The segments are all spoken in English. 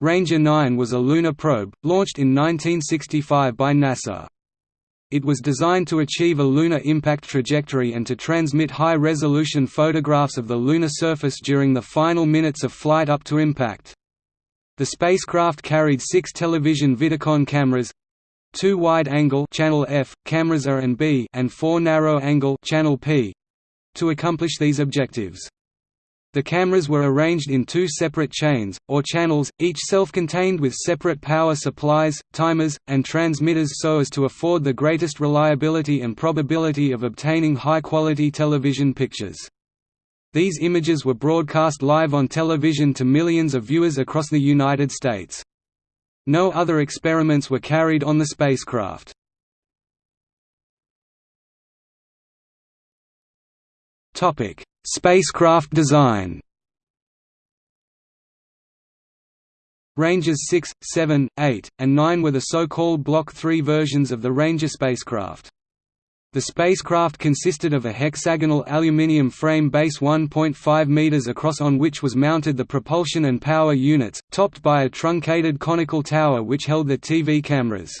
Ranger 9 was a lunar probe, launched in 1965 by NASA. It was designed to achieve a lunar impact trajectory and to transmit high-resolution photographs of the lunar surface during the final minutes of flight up to impact. The spacecraft carried six television Vidicon cameras, two wide-angle channel F cameras A and B and four narrow-angle channel P to accomplish these objectives. The cameras were arranged in two separate chains, or channels, each self-contained with separate power supplies, timers, and transmitters so as to afford the greatest reliability and probability of obtaining high-quality television pictures. These images were broadcast live on television to millions of viewers across the United States. No other experiments were carried on the spacecraft. Spacecraft design Rangers 6, 7, 8, and 9 were the so-called Block 3 versions of the Ranger spacecraft. The spacecraft consisted of a hexagonal aluminium frame base 1.5 meters across on which was mounted the propulsion and power units, topped by a truncated conical tower which held the TV cameras.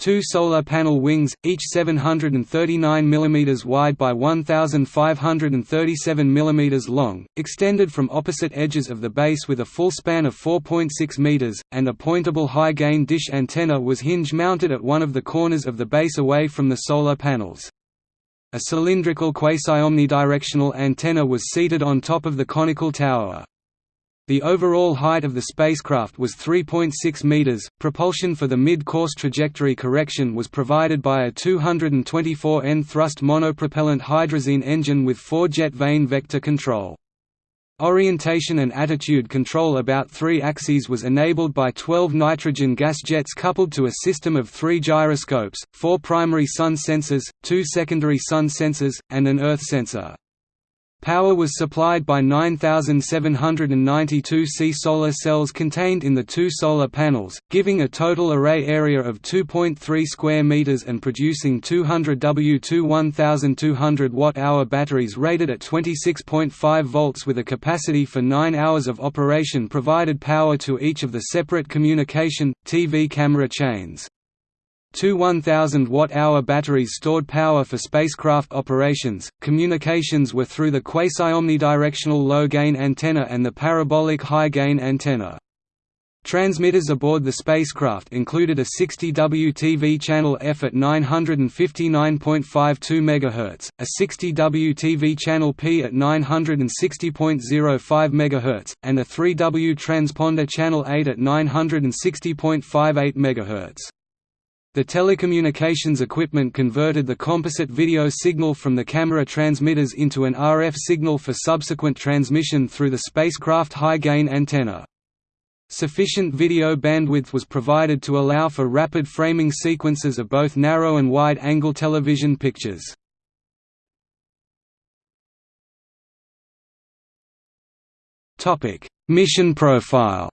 Two solar panel wings, each 739 mm wide by 1,537 mm long, extended from opposite edges of the base with a full span of 4.6 meters, and a pointable high-gain dish antenna was hinge-mounted at one of the corners of the base away from the solar panels. A cylindrical quasi-omnidirectional antenna was seated on top of the conical tower. The overall height of the spacecraft was 3.6 meters. Propulsion for the mid-course trajectory correction was provided by a 224 N thrust monopropellant hydrazine engine with four-jet vane vector control. Orientation and attitude control about three axes was enabled by 12 nitrogen gas jets coupled to a system of three gyroscopes, four primary sun sensors, two secondary sun sensors, and an earth sensor. Power was supplied by 9,792 C solar cells contained in the two solar panels, giving a total array area of 2.3 square meters and producing 200 W2 1200 watt-hour batteries rated at 26.5 volts with a capacity for 9 hours of operation provided power to each of the separate communication, TV camera chains. Two 1,000 watt-hour batteries stored power for spacecraft operations. Communications were through the quasi-omnidirectional low-gain antenna and the parabolic high-gain antenna. Transmitters aboard the spacecraft included a 60W TV channel F at 959.52 MHz, a 60W TV channel P at 960.05 MHz, and a 3W transponder channel 8 at 960.58 MHz. The telecommunications equipment converted the composite video signal from the camera transmitters into an RF signal for subsequent transmission through the spacecraft high-gain antenna. Sufficient video bandwidth was provided to allow for rapid framing sequences of both narrow and wide-angle television pictures. Mission profile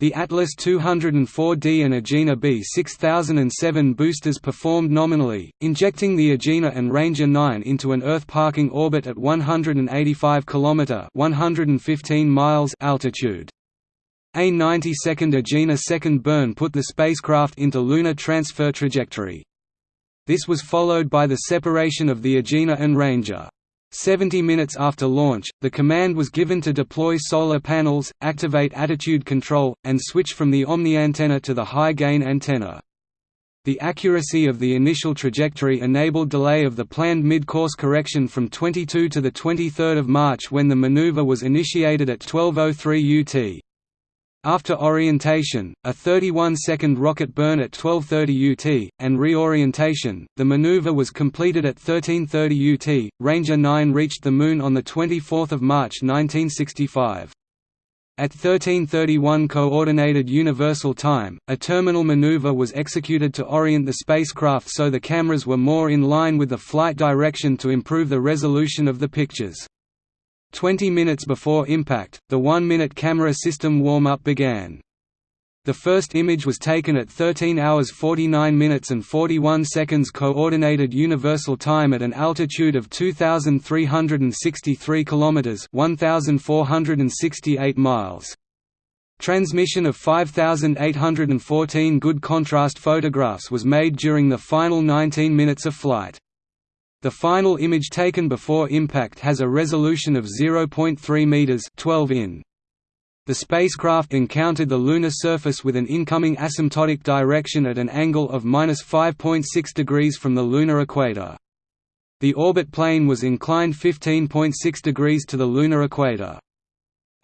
The Atlas 204D and Agena B 6007 boosters performed nominally, injecting the Agena and Ranger 9 into an Earth parking orbit at 185 km 115 miles altitude. A 90-second Agena second burn put the spacecraft into lunar transfer trajectory. This was followed by the separation of the Agena and Ranger. 70 minutes after launch, the command was given to deploy solar panels, activate attitude control, and switch from the Omni antenna to the high-gain antenna. The accuracy of the initial trajectory enabled delay of the planned mid-course correction from 22 to 23 March when the maneuver was initiated at 12.03 UT. After orientation, a 31-second rocket burn at 12.30 UT, and reorientation, the maneuver was completed at 13.30 UT. Ranger 9 reached the Moon on 24 March 1965. At 1331 Coordinated Universal Time, a terminal maneuver was executed to orient the spacecraft so the cameras were more in line with the flight direction to improve the resolution of the pictures. Twenty minutes before impact, the one-minute camera system warm-up began. The first image was taken at 13 hours 49 minutes and 41 seconds Coordinated Universal Time at an altitude of 2,363 km 1,468 miles. Transmission of 5,814 good contrast photographs was made during the final 19 minutes of flight. The final image taken before impact has a resolution of 0.3 meters 12 in. The spacecraft encountered the lunar surface with an incoming asymptotic direction at an angle of 5.6 degrees from the lunar equator. The orbit plane was inclined 15.6 degrees to the lunar equator.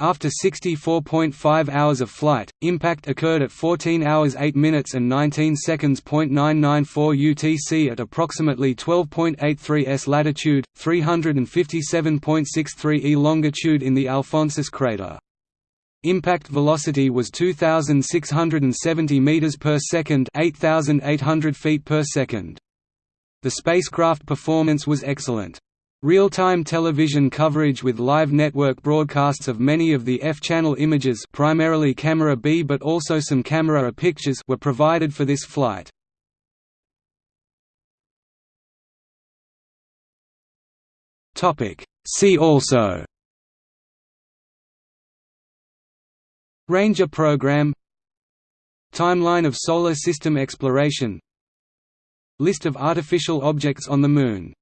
After 64.5 hours of flight, impact occurred at 14 hours 8 minutes and 19 seconds. 994 UTC at approximately 12.83 s latitude, 357.63 e longitude in the Alphonsus crater. Impact velocity was 2670 meters per second, 8800 feet per second. The spacecraft performance was excellent. Real-time television coverage with live network broadcasts of many of the F-channel images primarily camera B but also some camera A pictures were provided for this flight. See also. Ranger program. Timeline of Solar System exploration. List of artificial objects on the Moon